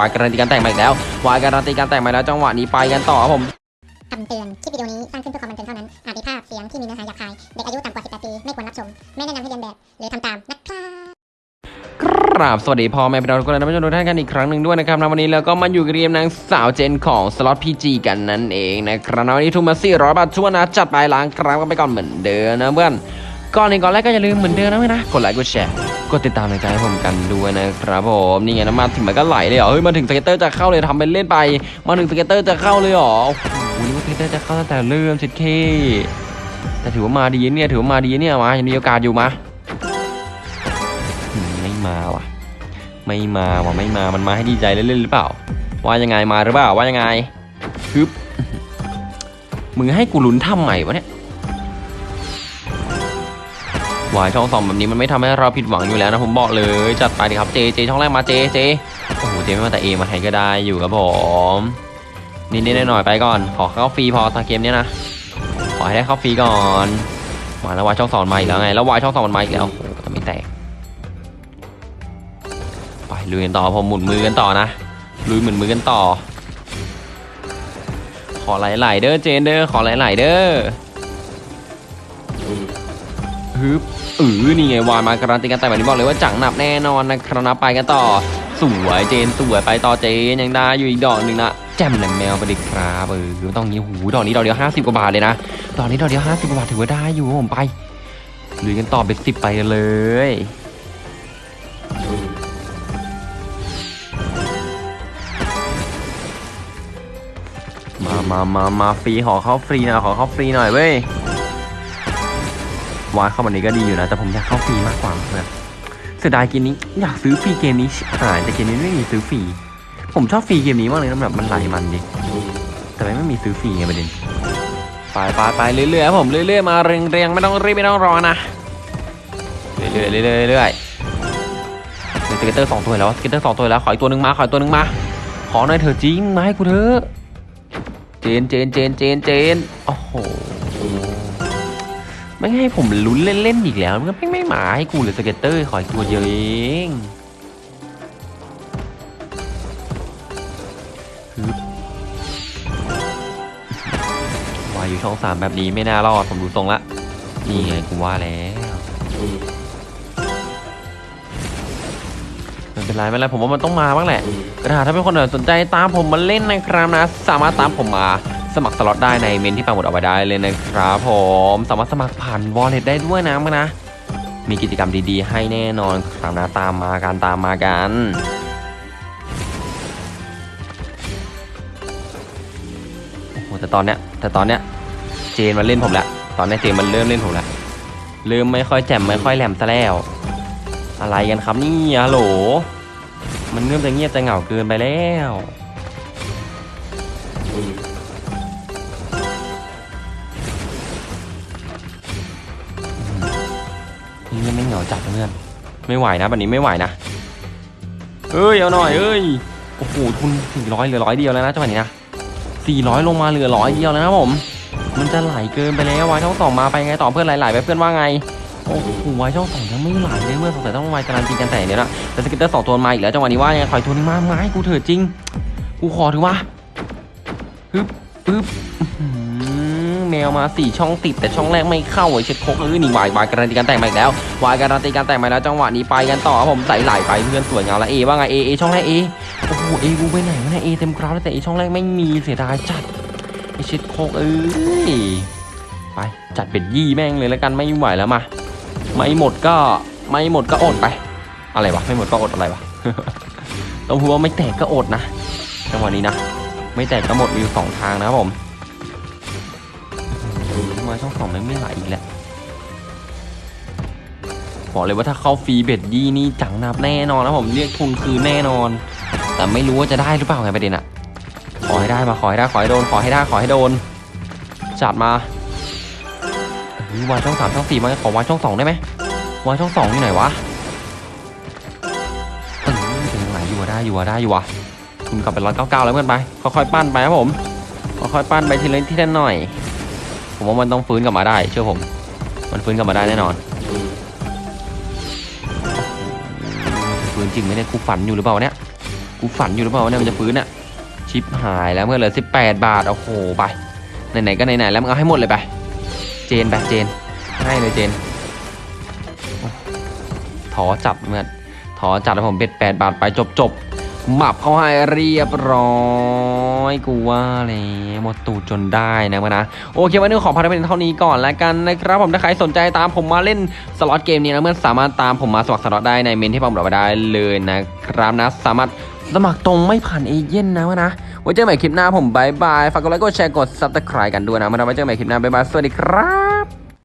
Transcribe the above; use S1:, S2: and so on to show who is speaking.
S1: วายการันตีการแต่งมาอีกแล้ววายการันตีการแต่งมาแล้วจังหวะนี้ไปกันต่อครับผม
S2: คำเตือน คลิปวิดีโอนี้สร้างขึ้นเพื่อความบันเทิงเท่านั้น อาจมีภาพเสียงที่มีเนื้อหาหยาบคาย เด็กอายุต่ำกว่า 18 ปี ไม่ควรรับชม ไม่แนะนำให้เรียนแบบ หรือทำตาม นะครับ
S1: กราบสวัสดีพ่อแม่พี่น้องทุกคนและท่านผู้ชมทุกท่านกันอีกครั้งหนึ่งด้วยนะครับในวันนี้เราก็มาอยู่กับเรียมนางสาวเจนของสล็อตพีจีกันนั่นเองนะครับในวันนี้ทุนมมา400บาททั่วนะจัดไปล้างครั้งกันไปก่อนเหมือนเดิมนะเพื่อน ก่อนในก่อนแรกก็อย่าลืมเหมือนเดิมนะเว้ยนะ กดไลค์กดแชร์กดติดตามในใจให้ผมกันด้วยนะครับผมนี่ไงน้ำมาถึงมันก็ไหลเลยเหรอเฮ้ยมาถึงสเก็ตเตอร์จะเข้าเลยทำเป็นเล่นไป มาถึงสเก็ตเตอร์จะเข้าเลยเหรอโอ้โหนี่ว่าสเก็ตเตอร์จะเข้าตั้งแต่เริ่มชิดเคแต่ถือว่ามาดีเนี่ยถือว่ามาดีเนี่ยมายังมีโอกาสอยู่มาอืมไม่มาว่ะ ไม่มาว่ะไม่มามันมาให้ดีใจเล่นๆหรือเปล่า ว่ายังไงมาหรือเปล่าว่ายังไงฮึบมึงให้กูลุ้นทำใหม่วะเนี่ย วายช่องสองแบบนี้มันไม่ทำให้เราผิดหวังอยู่แล้วนะผมบอกเลยจัดไปดิครับเจเจช่องแรกมาเจเจโอ้โหเจไม่มาแต่เอมาแทนก็ได้อยู่ครับผมนิดๆหน่อยๆไปก่อน ขอเข้าฟรีพอตาเกมเนี้ยนะขอให้ได้เข้าฟรีก่อนมาแล้ววายช่องสองมาอีกแล้วไงแล้ววายช่องสองมันมาอีกแล้วโอ้โหแต่ไม่แตกไปลุยกันต่อผมหมุนมือกันต่อนะลุยหมุนมือกันต่อ ขอไหลๆเด้อเจนเด้อขอไหลๆเด้อ ฮึบอือนี่ไงวายมาการันตีกันแต่แบบนี้บอกเลยว่าจังหนับแน่นอนนะครับไปกันต่อ สวยเจนสวยไปต่อเจนยังได้อยู่อีกดอกหนึ่งนะแจ่มแหลมแมวไปดิครับเออต้องนี้หูดอกนี้ดอกเดียวห้าสิบกว่าบาทเลยนะดอกนี้ดอกเดียวห้าสิบกว่าบาทถือว่าได้อยู่ผมไปลุยกันต่อเบ็ดสิบไปเลยมามามามาฟรีขอเข้าฟรีหน่อยขอเข้าฟรีหน่อยเว้ย วาดเข้ามานี้ก็ดีอยู่นะ แต่ผมอยากเข้าฟรีมากกว่าเพื่อนเสียดายเกมนี้อยากซื้อฟรีเกมนี้ชิบหายแต่เกมนี้ไม่มีซื้อฟรีผมชอบฟรีเกมนี้มากเลยนะแบบมันไหลมันดีแต่ไม่มีซื้อฟรีไงประเด็นไปไปไปเรื่อยๆผมเรื่อยๆมาเรียงๆไม่ต้องรีบไม่ต้องรอนะเรื่อยๆเรื่อยๆเรื่อยๆ scatter สองตัวแล้ว scatter สองตัวแล้วขออีกตัวหนึ่งมาขออีกตัวหนึ่งมาขอหน่อยเถอะจริงมาให้กูเถอะเจนเจนเจนเจนเจนโอ้โห ไม่ให้ผมลุ้นเล่นๆอีกแล้วมันก็ไม่ไม่หมาให้กูเลย scatter ขออีกตัวเดียวเองวายอยู่ช่องสามแบบนี้ไม่น่ารอดผมดูทรงละ นี่ไงกูว่าแล้วไม่เป็นไรไม่เป็นไรผมว่ามันต้องมาบ้างแหละกระดาษถ้าเป็นคนสนใจตามผมมาเล่นนะครับนะ สามารถตามผมมา สมัครสล็อตได้ในเมนที่ปังหมดเอาไว้ได้เลยนะครับผมสามารถสมัครผ่านวอลเล็ตได้ด้วยนะมั้งนะ มีกิจกรรมดีๆ ให้แน่นอนครับนะตามมากันตามมากันโอ้โหแต่ตอนเนี้ยแต่ตอนเนี้ยเจนมาเล่นผมแล้วตอนเนี้ยเจนมันเริ่มเล่นผมแล้วเริ่มไม่ค่อยแจ่มไม่ค่อยแหลมซะแล้ว อะไรกันครับนี่ฮัลโหลมันเริ่มจะเงียบจะเหงาเกินไปแล้ว เหงาจัดเพื่อนไม่ไหวนะแบบนี้ไม่ไหวนะเอ้ยเอาหน่อยเอ้ยโอ้โหทุนสี่ร้อยเหลือร้อยเดียวแล้วนะจังหวะนี้นะสี่ร้อยลงมาเหลือร้อยเดียวแล้วนะผม มันจะไหลเกินไปแล้ววายช่องสองมาไปไงต่อเพื่อนไหลๆไปเพื่อนว่าไงโอ้โหวายช่องสองยังไม่ไหลเลยเมื่อสงสัยต้องวายการันตีกันแต่เดี๋ยวนะแต่สกิตเตอร์สองตัวมาอีกแล้วจังหวะนี้ว่ายังไงขอยตัวนึงมาไม้กูเถิดจริงกูขอถือว่าปึ๊บปึ๊บ แมวมาสี่ช่องติดแต่ช่องแรกไม่เข้าไอ้เช็ดโคกเออนี่วายวายการันตีกันแต่งมาอีกแล้ววายการันตีกันแต่งมาแล้วจังหวะนี้ไปกันต่อผมใส่ไหลไปเพื่อนสวยงามแล้วเอว่าไงเอเอช่องแรกเอโอ้โหเอกูไปไหนวะเนี่ยเอเต็มกราฟแล้วแต่เอช่องแรกไม่มีเสียดายจัดไอ้เช็ดโคกเอ้ยไปจัดเป็ดยี่แม่งเลยแล้วกันไม่ไหวแล้วมาไม่หมดก็ไม่หมดก็อดไป อะไรวะไม่หมดก็อดอะไรวะต้องพูดว่าไม่แตกก็อดนะจังหวะนี้นะ ไม่แตกก็หมดมีสองทางนะครับผม ทำไมช่องสองไม่ไหลอีกแล้วบอกเลยว่าถ้าเข้าฟรีเบ็ดยี่นี่จังนับแน่นอนนะผมเรียกทุนคืนแน่นอน แต่ไม่รู้ว่าจะได้หรือเปล่าไงประเด็นอะขอให้ได้มาขอให้ได้ขอให้โดนขอให้ได้ขอให้โดน จัดมาเฮ้ยวางช่องสามช่องสี่มาขอวางช่องสองได้ไหมวางช่องสองอยู่ไหนวะเออถึงไหนอยู่วะได้อยู่วะได้อยู่วะทุนกลับไปร้อยเก้าเก้าแล้วเพื่อนไปค่อยๆปั้นไปครับผมค่อยๆปั้นไปทีละทีละหน่อย ผมว่ามันต้องฟื้นกลับมาได้ เชื่อผม มันฟื้นกลับมาได้แน่นอน ฟื้นจริงไหมเนี่ยกูฝันอยู่หรือเปล่าเนี่ยกูฝันอยู่หรือเปล่าเนี่ยมันจะฟื้นอะชิปหายแล้วเมื่อเหลือ18 บาทโอ้โหไปไหนๆก็ไหนๆแล้วมึงเอาให้หมดเลยไป เจนไปเจนให้เลยเจนอถอจับเมื่อถอจับแล้วผมเบ็ด8บาทไปจบจบๆหมับเขาให้เรียบร้อย กูว่าเลยหมดตูดจนได้นะมานะโอเควันนี้ขอพาร์ทเป็นเท่านี้ก่อนแล้วกันนะครับผมถ้าใครสนใจตามผมมาเล่นสล็อตเกมนี้นะเพื่อนสามารถตามผมมาสมัครสล็อตได้ในเม้นที่ผมบอกไปได้เลยนะครับนะสามารถสมัครตรงไม่ผ่านเอเย่นต์นะวะนะไว้เจอกันใหม่คลิปหน้าผม bye bye ฝากกดไลค์กดแชร์กด subscribe กันด้วยนะมาไว้เจอกันใหม่คลิปหน้า bye bye สวัสดีครับ